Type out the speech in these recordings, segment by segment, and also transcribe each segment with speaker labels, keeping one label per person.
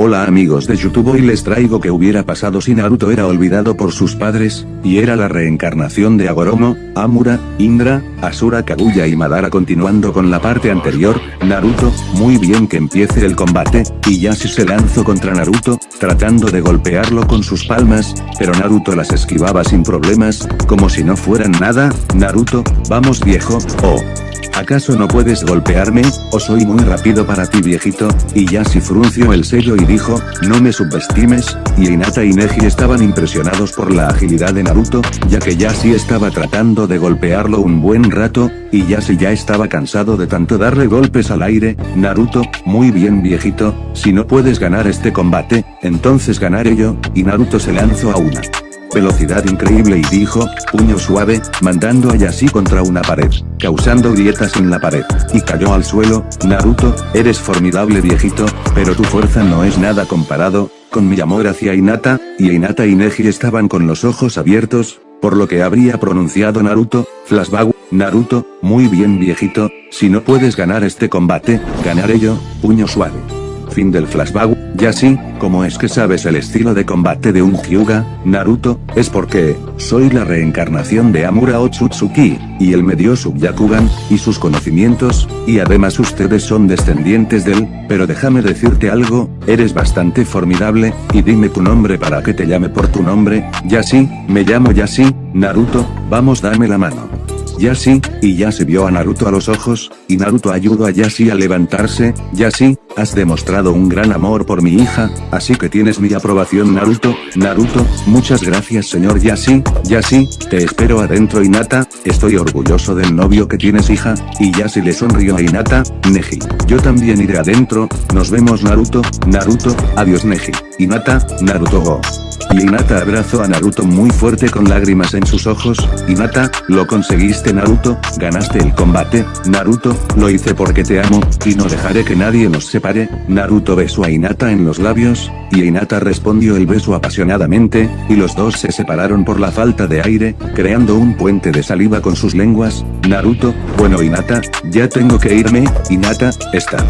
Speaker 1: Hola amigos de YouTube hoy les traigo que hubiera pasado si Naruto era olvidado por sus padres, y era la reencarnación de Agoromo, Amura, Indra, Asura Kaguya y Madara continuando con la parte anterior, Naruto, muy bien que empiece el combate, y Yashi se lanzó contra Naruto, tratando de golpearlo con sus palmas, pero Naruto las esquivaba sin problemas, como si no fueran nada, Naruto, vamos viejo, oh. ¿Acaso no puedes golpearme, o soy muy rápido para ti viejito? Y Yashi frunció el sello y dijo, no me subestimes, y Hinata y Neji estaban impresionados por la agilidad de Naruto, ya que Yashi estaba tratando de golpearlo un buen rato, y Yashi ya estaba cansado de tanto darle golpes al aire, Naruto, muy bien viejito, si no puedes ganar este combate, entonces ganaré yo, y Naruto se lanzó a una velocidad increíble y dijo, puño suave, mandando a Yashi contra una pared, causando grietas en la pared, y cayó al suelo, Naruto, eres formidable viejito, pero tu fuerza no es nada comparado, con mi amor hacia Hinata, y Hinata y Neji estaban con los ojos abiertos, por lo que habría pronunciado Naruto, flashback, Naruto, muy bien viejito, si no puedes ganar este combate, ganaré yo, puño suave. Fin del flashback, ya como es que sabes el estilo de combate de un Hyuga, Naruto, es porque, soy la reencarnación de Amura Otsutsuki, y él me dio su Byakugan, y sus conocimientos, y además ustedes son descendientes de él, pero déjame decirte algo, eres bastante formidable, y dime tu nombre para que te llame por tu nombre, Yashi, me llamo Yashi, Naruto, vamos dame la mano. Yashi, y ya se vio a Naruto a los ojos, y Naruto ayudó a Yashi a levantarse, Yashi, has demostrado un gran amor por mi hija, así que tienes mi aprobación Naruto, Naruto, muchas gracias señor Yashi, Yashi, te espero adentro Hinata, estoy orgulloso del novio que tienes hija, y Yashi le sonrió a Hinata, Neji, yo también iré adentro, nos vemos Naruto, Naruto, adiós Neji, Hinata, Naruto go. Y Hinata abrazó a Naruto muy fuerte con lágrimas en sus ojos, Hinata, lo conseguiste Naruto, ganaste el combate, Naruto, lo hice porque te amo, y no dejaré que nadie nos separe, Naruto besó a Hinata en los labios, y Hinata respondió el beso apasionadamente, y los dos se separaron por la falta de aire, creando un puente de saliva con sus lenguas, Naruto, bueno Hinata, ya tengo que irme, Hinata, está.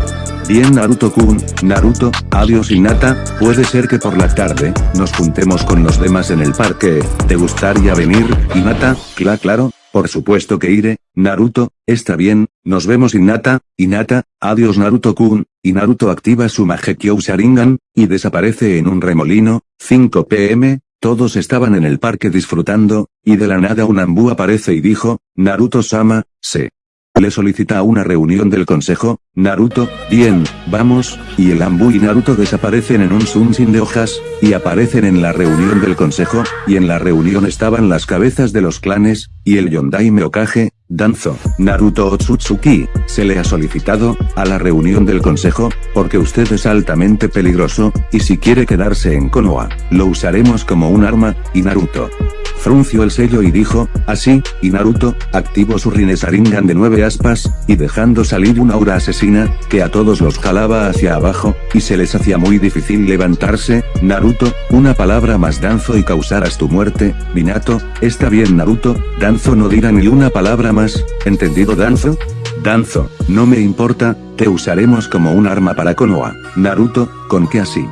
Speaker 1: Bien Naruto-kun, Naruto, adiós Hinata, puede ser que por la tarde, nos juntemos con los demás en el parque, ¿te gustaría venir, Hinata? Cla claro, por supuesto que iré, Naruto, está bien, nos vemos Hinata, Hinata, adiós Naruto-kun, y Naruto activa su Magekyou Sharingan, y desaparece en un remolino, 5 pm, todos estaban en el parque disfrutando, y de la nada un ambú aparece y dijo, Naruto-sama, se. Le solicita una reunión del consejo, Naruto, bien, vamos, y el Ambu y Naruto desaparecen en un sin de hojas, y aparecen en la reunión del consejo, y en la reunión estaban las cabezas de los clanes, y el Yondai Meokage, Danzo, Naruto Otsutsuki, se le ha solicitado, a la reunión del consejo, porque usted es altamente peligroso, y si quiere quedarse en Konoha, lo usaremos como un arma, y Naruto frunció el sello y dijo, así, y Naruto, activó su Rinesaringan de nueve aspas, y dejando salir una aura asesina, que a todos los jalaba hacia abajo, y se les hacía muy difícil levantarse, Naruto, una palabra más Danzo y causarás tu muerte, Minato, está bien Naruto, Danzo no dirá ni una palabra más, ¿entendido Danzo? Danzo, no me importa, te usaremos como un arma para Konoha, Naruto, ¿con qué así?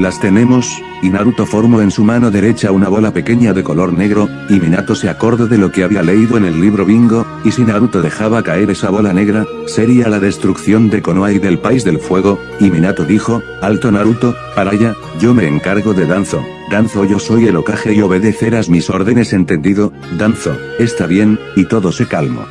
Speaker 1: Las tenemos, y Naruto formó en su mano derecha una bola pequeña de color negro, y Minato se acordó de lo que había leído en el libro Bingo, y si Naruto dejaba caer esa bola negra, sería la destrucción de Konoha y del País del Fuego, y Minato dijo, alto Naruto, para allá, yo me encargo de Danzo. Danzo yo soy el Okage y obedecerás mis órdenes entendido, Danzo, está bien, y todo se calmó.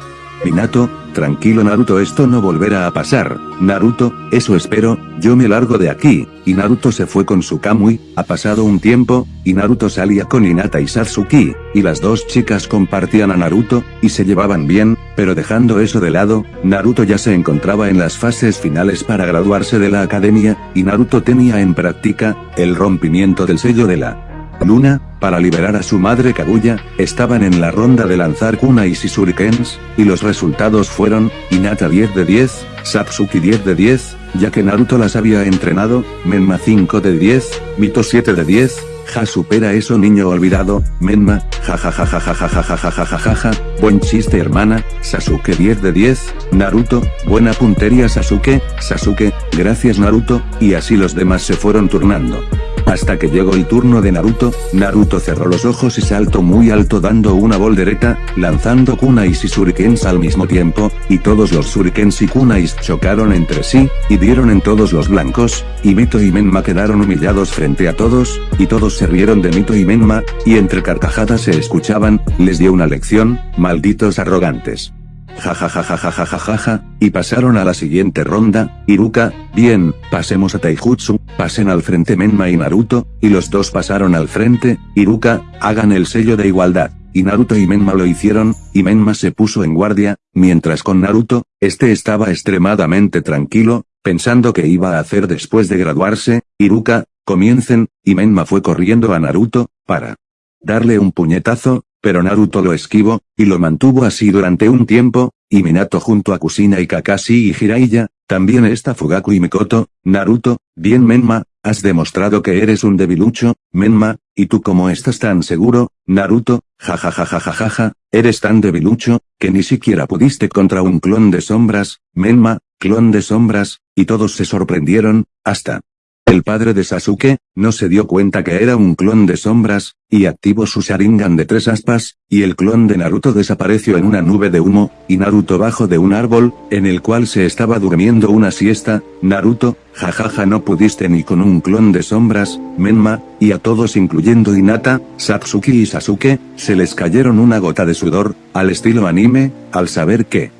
Speaker 1: Minato, tranquilo Naruto esto no volverá a pasar, Naruto, eso espero, yo me largo de aquí, y Naruto se fue con su Kamui, ha pasado un tiempo, y Naruto salía con Hinata y Satsuki, y las dos chicas compartían a Naruto, y se llevaban bien, pero dejando eso de lado, Naruto ya se encontraba en las fases finales para graduarse de la academia, y Naruto tenía en práctica, el rompimiento del sello de la Luna, para liberar a su madre Kaguya, estaban en la ronda de lanzar Kuna y Shisurikens, y los resultados fueron, Hinata 10 de 10, Satsuki 10 de 10, ya que Naruto las había entrenado, Menma 5 de 10, Mito 7 de 10, ja supera eso niño olvidado, Menma, ja ja ja ja ja ja ja ja ja ja ja, buen chiste hermana, Sasuke 10 de 10, Naruto, buena puntería Sasuke, Sasuke, gracias Naruto, y así los demás se fueron turnando. Hasta que llegó el turno de Naruto, Naruto cerró los ojos y saltó muy alto dando una voltereta, lanzando kunais y shurikens al mismo tiempo, y todos los shurikens y kunais chocaron entre sí, y dieron en todos los blancos, y Mito y Menma quedaron humillados frente a todos, y todos se rieron de Mito y Menma, y entre carcajadas se escuchaban, les dio una lección, malditos arrogantes. Ja y pasaron a la siguiente ronda, Iruka, bien, pasemos a Taijutsu, pasen al frente Menma y Naruto, y los dos pasaron al frente, Iruka, hagan el sello de igualdad. Y Naruto y Menma lo hicieron, y Menma se puso en guardia, mientras con Naruto, este estaba extremadamente tranquilo, pensando que iba a hacer después de graduarse, Iruka, comiencen, y Menma fue corriendo a Naruto, para darle un puñetazo, pero Naruto lo esquivó, y lo mantuvo así durante un tiempo, y Minato junto a Kusina y Kakashi y Jiraiya, también está Fugaku y Mikoto, Naruto, bien Menma, has demostrado que eres un debilucho, Menma, y tú como estás tan seguro, Naruto, jajajajajaja, eres tan debilucho, que ni siquiera pudiste contra un clon de sombras, Menma, clon de sombras, y todos se sorprendieron, hasta el padre de Sasuke, no se dio cuenta que era un clon de sombras, y activó su Sharingan de tres aspas, y el clon de Naruto desapareció en una nube de humo, y Naruto bajo de un árbol, en el cual se estaba durmiendo una siesta, Naruto, jajaja no pudiste ni con un clon de sombras, Menma, y a todos incluyendo Hinata, Satsuki y Sasuke, se les cayeron una gota de sudor, al estilo anime, al saber que,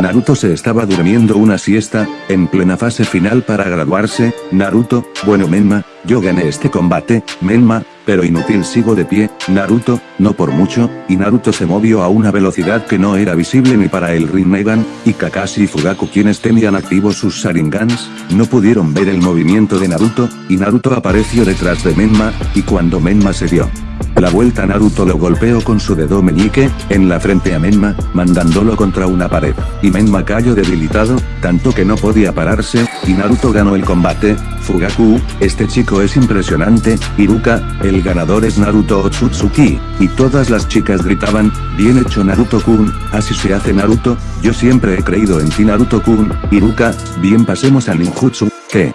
Speaker 1: Naruto se estaba durmiendo una siesta, en plena fase final para graduarse, Naruto, bueno Menma, yo gané este combate, Menma, pero inútil sigo de pie, Naruto, no por mucho, y Naruto se movió a una velocidad que no era visible ni para el Rinnegan, y Kakashi y Fugaku quienes tenían activos sus Sharingans, no pudieron ver el movimiento de Naruto, y Naruto apareció detrás de Menma, y cuando Menma se dio la vuelta Naruto lo golpeó con su dedo meñique, en la frente a Menma, mandándolo contra una pared, y Menma cayó debilitado, tanto que no podía pararse, y Naruto ganó el combate, Fugaku, este chico es impresionante, Iruka, el ganador es Naruto Otsutsuki, y todas las chicas gritaban, bien hecho Naruto-kun, así se hace Naruto, yo siempre he creído en ti Naruto-kun, Iruka, bien pasemos al ninjutsu, ¿qué?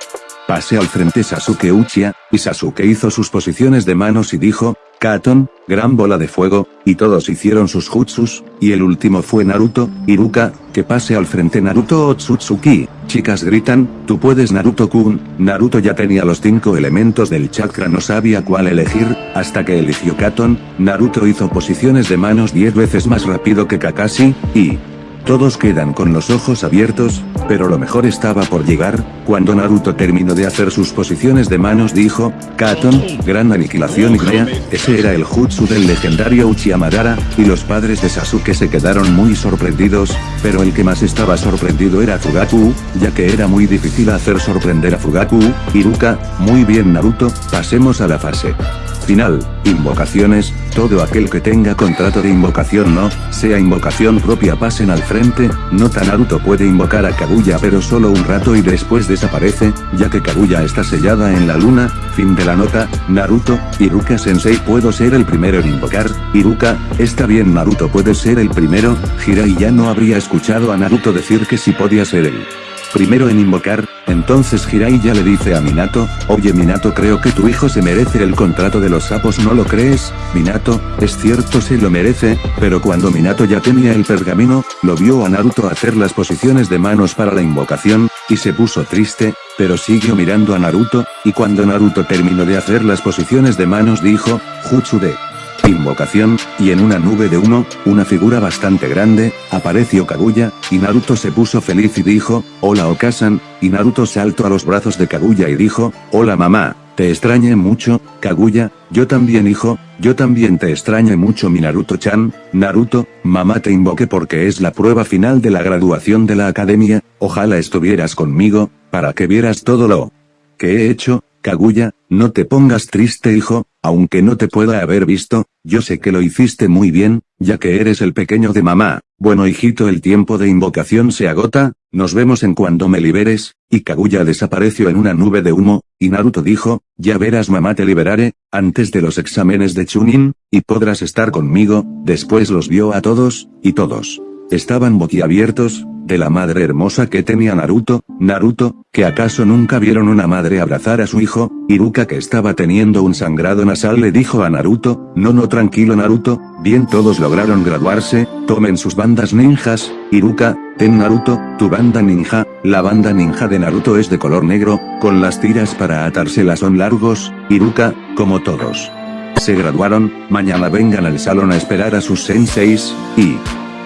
Speaker 1: Pase al frente Sasuke Uchiha, y Sasuke hizo sus posiciones de manos y dijo, Katon, gran bola de fuego, y todos hicieron sus jutsus, y el último fue Naruto, Iruka, que pase al frente Naruto Otsutsuki, chicas gritan, tú puedes Naruto-kun, Naruto ya tenía los cinco elementos del chakra no sabía cuál elegir, hasta que eligió Katon, Naruto hizo posiciones de manos 10 veces más rápido que Kakashi, y, todos quedan con los ojos abiertos, pero lo mejor estaba por llegar, cuando Naruto terminó de hacer sus posiciones de manos dijo, Katon, gran aniquilación y crea, ese era el jutsu del legendario Uchiha Madara, y los padres de Sasuke se quedaron muy sorprendidos, pero el que más estaba sorprendido era Fugaku, ya que era muy difícil hacer sorprender a Fugaku, Iruka, muy bien Naruto, pasemos a la fase final, invocaciones, todo aquel que tenga contrato de invocación no, sea invocación propia pasen al frente, nota Naruto puede invocar a Kaguya pero solo un rato y después desaparece, ya que Kaguya está sellada en la luna, fin de la nota, Naruto, Iruka sensei puedo ser el primero en invocar, Iruka, está bien Naruto puede ser el primero, Jirai ya no habría escuchado a Naruto decir que si podía ser él primero en invocar, entonces Jirai ya le dice a Minato, oye Minato creo que tu hijo se merece el contrato de los sapos ¿no lo crees? Minato, es cierto se lo merece, pero cuando Minato ya tenía el pergamino, lo vio a Naruto hacer las posiciones de manos para la invocación, y se puso triste, pero siguió mirando a Naruto, y cuando Naruto terminó de hacer las posiciones de manos dijo, Jutsu de invocación, y en una nube de humo, una figura bastante grande, apareció Kaguya, y Naruto se puso feliz y dijo, hola Okasan, y Naruto saltó a los brazos de Kaguya y dijo, hola mamá, te extrañé mucho, Kaguya, yo también hijo, yo también te extrañé mucho mi Naruto-chan, Naruto, mamá te invoqué porque es la prueba final de la graduación de la academia, ojalá estuvieras conmigo, para que vieras todo lo que he hecho, Kaguya, no te pongas triste hijo, aunque no te pueda haber visto, yo sé que lo hiciste muy bien, ya que eres el pequeño de mamá. Bueno hijito el tiempo de invocación se agota, nos vemos en cuando me liberes, y Kaguya desapareció en una nube de humo, y Naruto dijo, ya verás mamá te liberaré, antes de los exámenes de Chunin, y podrás estar conmigo, después los vio a todos, y todos. Estaban boquiabiertos, de la madre hermosa que tenía Naruto, Naruto, que acaso nunca vieron una madre abrazar a su hijo, Iruka que estaba teniendo un sangrado nasal le dijo a Naruto, no no tranquilo Naruto, bien todos lograron graduarse, tomen sus bandas ninjas, Iruka, ten Naruto, tu banda ninja, la banda ninja de Naruto es de color negro, con las tiras para atárselas son largos, Iruka, como todos. Se graduaron, mañana vengan al salón a esperar a sus senseis, y...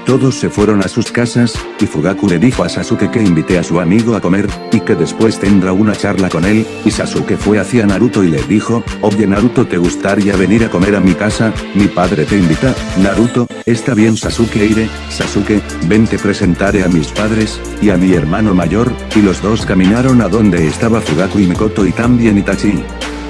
Speaker 1: Todos se fueron a sus casas, y Fugaku le dijo a Sasuke que invite a su amigo a comer, y que después tendrá una charla con él, y Sasuke fue hacia Naruto y le dijo, oye Naruto te gustaría venir a comer a mi casa, mi padre te invita, Naruto, está bien Sasuke iré, Sasuke, ven te presentaré a mis padres, y a mi hermano mayor, y los dos caminaron a donde estaba Fugaku y Mikoto y también Itachi.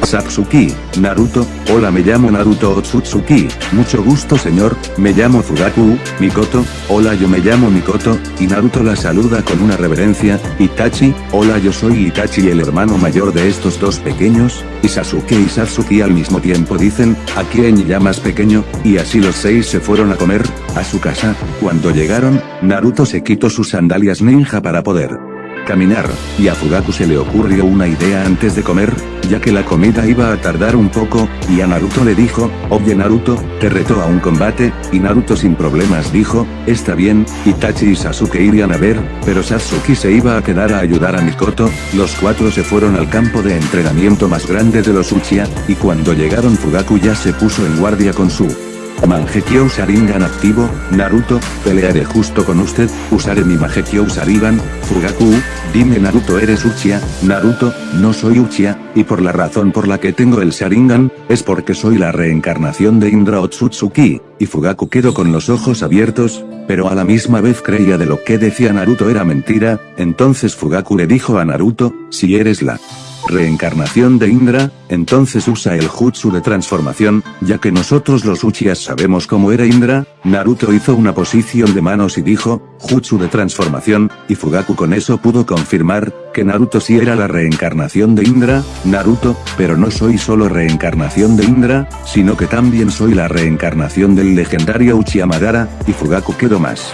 Speaker 1: Satsuki, Naruto, hola me llamo Naruto Otsutsuki, mucho gusto señor, me llamo Fugaku, Mikoto, hola yo me llamo Mikoto, y Naruto la saluda con una reverencia, Itachi, hola yo soy Itachi el hermano mayor de estos dos pequeños, y Sasuke y Satsuki al mismo tiempo dicen, ¿a quién llamas pequeño? Y así los seis se fueron a comer, a su casa, cuando llegaron, Naruto se quitó sus sandalias ninja para poder caminar, y a Fugaku se le ocurrió una idea antes de comer, ya que la comida iba a tardar un poco, y a Naruto le dijo, oye Naruto, te retó a un combate, y Naruto sin problemas dijo, está bien, Itachi y Sasuke irían a ver, pero Sasuke se iba a quedar a ayudar a Mikoto, los cuatro se fueron al campo de entrenamiento más grande de los Uchiha, y cuando llegaron Fugaku ya se puso en guardia con su Mangekyo Sharingan activo, Naruto, pelearé justo con usted, usaré mi Mangekyo Sharingan, Fugaku, dime Naruto eres Uchiha, Naruto, no soy Uchiha, y por la razón por la que tengo el Sharingan, es porque soy la reencarnación de Indra Otsutsuki, y Fugaku quedó con los ojos abiertos, pero a la misma vez creía de lo que decía Naruto era mentira, entonces Fugaku le dijo a Naruto, si eres la reencarnación de Indra, entonces usa el jutsu de transformación, ya que nosotros los Uchihas sabemos cómo era Indra, Naruto hizo una posición de manos y dijo, jutsu de transformación, y Fugaku con eso pudo confirmar, que Naruto sí era la reencarnación de Indra, Naruto, pero no soy solo reencarnación de Indra, sino que también soy la reencarnación del legendario Uchiha Madara, y Fugaku quedó más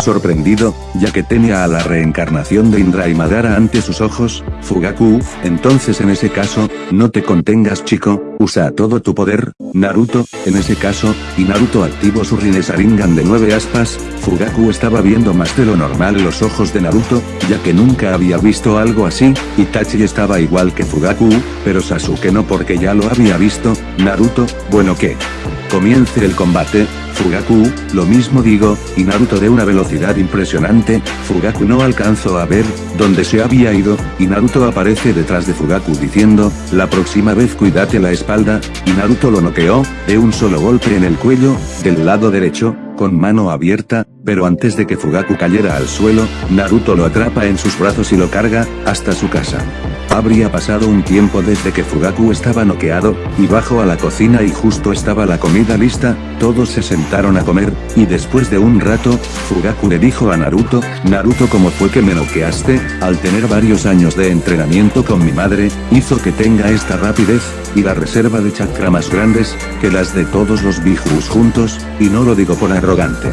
Speaker 1: sorprendido, ya que tenía a la reencarnación de Indra y Madara ante sus ojos, Fugaku, entonces en ese caso, no te contengas chico, usa todo tu poder, Naruto, en ese caso, y Naruto activó su Rinnesaringan de nueve aspas, Fugaku estaba viendo más de lo normal los ojos de Naruto, ya que nunca había visto algo así, Itachi estaba igual que Fugaku, pero Sasuke no porque ya lo había visto, Naruto, bueno que comience el combate, Fugaku, lo mismo digo, y Naruto de una velocidad impresionante, Fugaku no alcanzó a ver, dónde se había ido, y Naruto aparece detrás de Fugaku diciendo, la próxima vez cuídate la espalda, y Naruto lo noqueó, de un solo golpe en el cuello, del lado derecho, con mano abierta, pero antes de que Fugaku cayera al suelo, Naruto lo atrapa en sus brazos y lo carga, hasta su casa. Habría pasado un tiempo desde que Fugaku estaba noqueado, y bajó a la cocina y justo estaba la comida lista, todos se sentaron a comer, y después de un rato, Fugaku le dijo a Naruto, Naruto ¿cómo fue que me noqueaste? Al tener varios años de entrenamiento con mi madre, hizo que tenga esta rapidez, y la reserva de chakra más grandes, que las de todos los bijus juntos, y no lo digo por arrogante.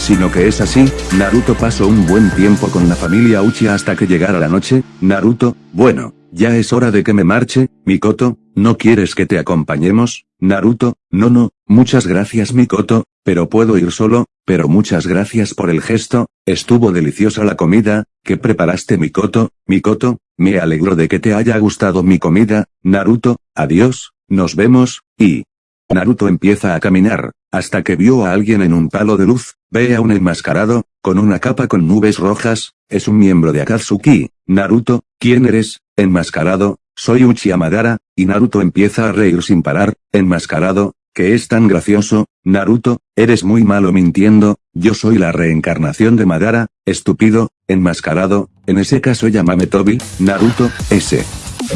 Speaker 1: Sino que es así, Naruto pasó un buen tiempo con la familia Uchiha hasta que llegara la noche, Naruto, bueno, ya es hora de que me marche, Mikoto, ¿no quieres que te acompañemos? Naruto, no no, muchas gracias Mikoto, pero puedo ir solo, pero muchas gracias por el gesto, estuvo deliciosa la comida, que preparaste Mikoto, Mikoto, me alegro de que te haya gustado mi comida, Naruto, adiós, nos vemos, y... Naruto empieza a caminar, hasta que vio a alguien en un palo de luz, ve a un enmascarado, con una capa con nubes rojas, es un miembro de Akatsuki, Naruto, ¿quién eres? Enmascarado, soy Uchiha Madara, y Naruto empieza a reír sin parar, enmascarado, que es tan gracioso, Naruto, eres muy malo mintiendo, yo soy la reencarnación de Madara, estúpido, enmascarado, en ese caso llámame Tobi, Naruto, ese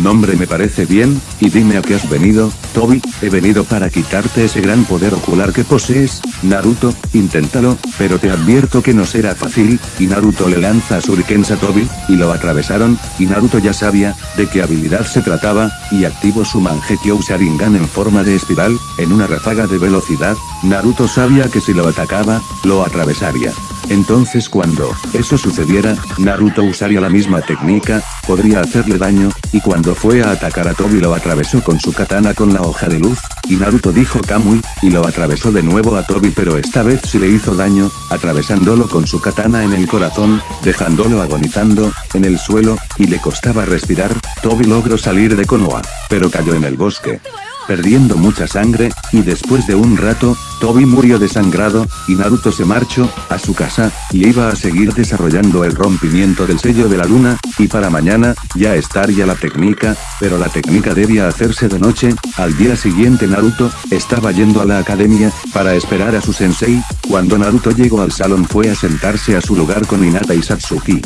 Speaker 1: nombre me parece bien, y dime a qué has venido, Tobi, he venido para quitarte ese gran poder ocular que posees, Naruto, inténtalo, pero te advierto que no será fácil, y Naruto le lanza Shurikens a Tobi, y lo atravesaron, y Naruto ya sabía, de qué habilidad se trataba, y activó su Mangekyo Sharingan en forma de espiral, en una ráfaga de velocidad, Naruto sabía que si lo atacaba, lo atravesaría. Entonces cuando eso sucediera, Naruto usaría la misma técnica, podría hacerle daño, y cuando fue a atacar a Tobi lo atravesó con su katana con la hoja de luz, y Naruto dijo Kamui, y lo atravesó de nuevo a Tobi pero esta vez sí le hizo daño, atravesándolo con su katana en el corazón, dejándolo agonizando, en el suelo, y le costaba respirar, Tobi logró salir de Konoha, pero cayó en el bosque perdiendo mucha sangre, y después de un rato, Tobi murió desangrado, y Naruto se marchó, a su casa, y iba a seguir desarrollando el rompimiento del sello de la luna, y para mañana, ya estaría la técnica, pero la técnica debía hacerse de noche, al día siguiente Naruto, estaba yendo a la academia, para esperar a su sensei, cuando Naruto llegó al salón fue a sentarse a su lugar con Hinata y Satsuki.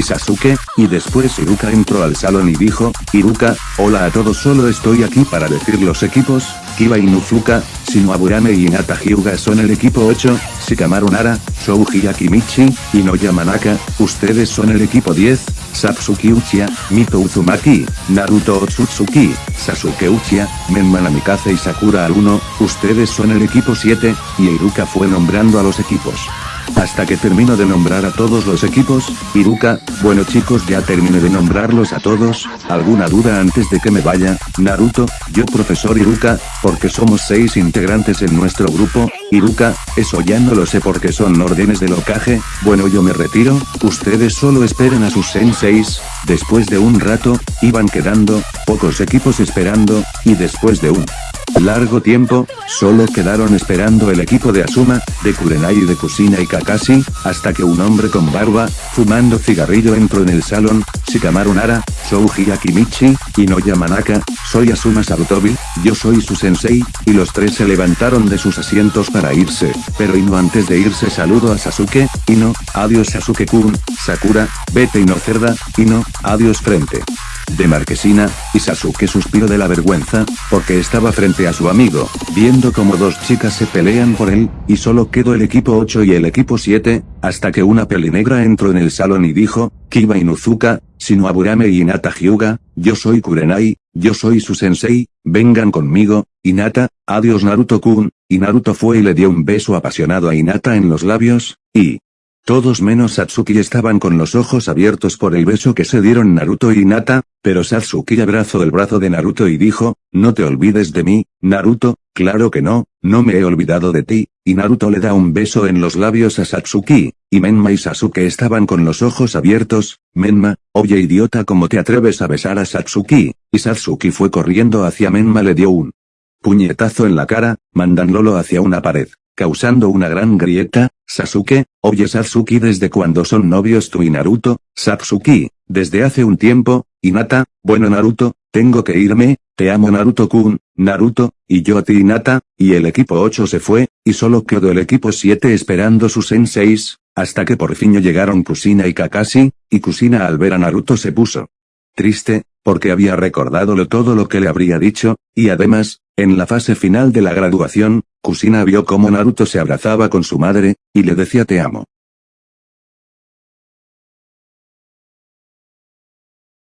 Speaker 1: Sasuke, y después Iruka entró al salón y dijo, Iruka, hola a todos solo estoy aquí para decir los equipos, Kiba Inuzuka, Shinoaburame y Hinata Hyuga son el equipo 8, Shikamaru Nara, Shouji Akimichi, Inoya Manaka, ustedes son el equipo 10, Satsuki Uchiha, Mito Uzumaki, Naruto Otsutsuki, Sasuke Uchiha, Menma Namikaze y Sakura al 1, ustedes son el equipo 7, y Iruka fue nombrando a los equipos. Hasta que termino de nombrar a todos los equipos, Iruka, bueno chicos ya terminé de nombrarlos a todos, ¿alguna duda antes de que me vaya? Naruto, yo profesor Iruka, porque somos seis integrantes en nuestro grupo, Iruka, eso ya no lo sé porque son órdenes del Okage, bueno yo me retiro, ustedes solo esperen a sus senseis, después de un rato, iban quedando, pocos equipos esperando, y después de un largo tiempo, solo quedaron esperando el equipo de Asuma, de Kurenai y de Kusina y Kakashi, hasta que un hombre con barba, fumando cigarrillo entró en el salón, Shikamaru Nara, Souji Akimichi, Inoya Manaka, soy Asuma Sarutobi, yo soy su sensei, y los tres se levantaron de sus asientos para irse, pero Ino antes de irse saludo a Sasuke, Ino, adiós Sasuke-kun, Sakura, vete Ino cerda, Ino, adiós frente de Marquesina, y Sasuke suspiró de la vergüenza, porque estaba frente a su amigo, viendo como dos chicas se pelean por él, y solo quedó el equipo 8 y el equipo 7, hasta que una pelinegra entró en el salón y dijo, Kiba Inuzuka, Shinoaburame y Hinata Hyuga, yo soy Kurenai, yo soy su sensei, vengan conmigo, Hinata, adiós Naruto-kun, y Naruto fue y le dio un beso apasionado a Hinata en los labios, y, todos menos Satsuki estaban con los ojos abiertos por el beso que se dieron Naruto y Hinata, pero Satsuki abrazó el brazo de Naruto y dijo, no te olvides de mí, Naruto, claro que no, no me he olvidado de ti, y Naruto le da un beso en los labios a Satsuki, y Menma y Sasuke estaban con los ojos abiertos, Menma, oye idiota ¿cómo te atreves a besar a Satsuki? Y Satsuki fue corriendo hacia Menma le dio un puñetazo en la cara, mandándolo hacia una pared causando una gran grieta, Sasuke, oye Satsuki desde cuando son novios tú y Naruto, Satsuki, desde hace un tiempo, Hinata, bueno Naruto, tengo que irme, te amo Naruto-kun, Naruto, y yo a ti Hinata, y el equipo 8 se fue, y solo quedó el equipo 7 esperando sus senseis, hasta que por fin llegaron Kusina y Kakashi, y Kusina al ver a Naruto se puso triste, porque había recordado todo lo que le habría dicho, y además, en la fase final de la graduación, Kusina vio cómo Naruto se abrazaba con su madre, y le decía te amo.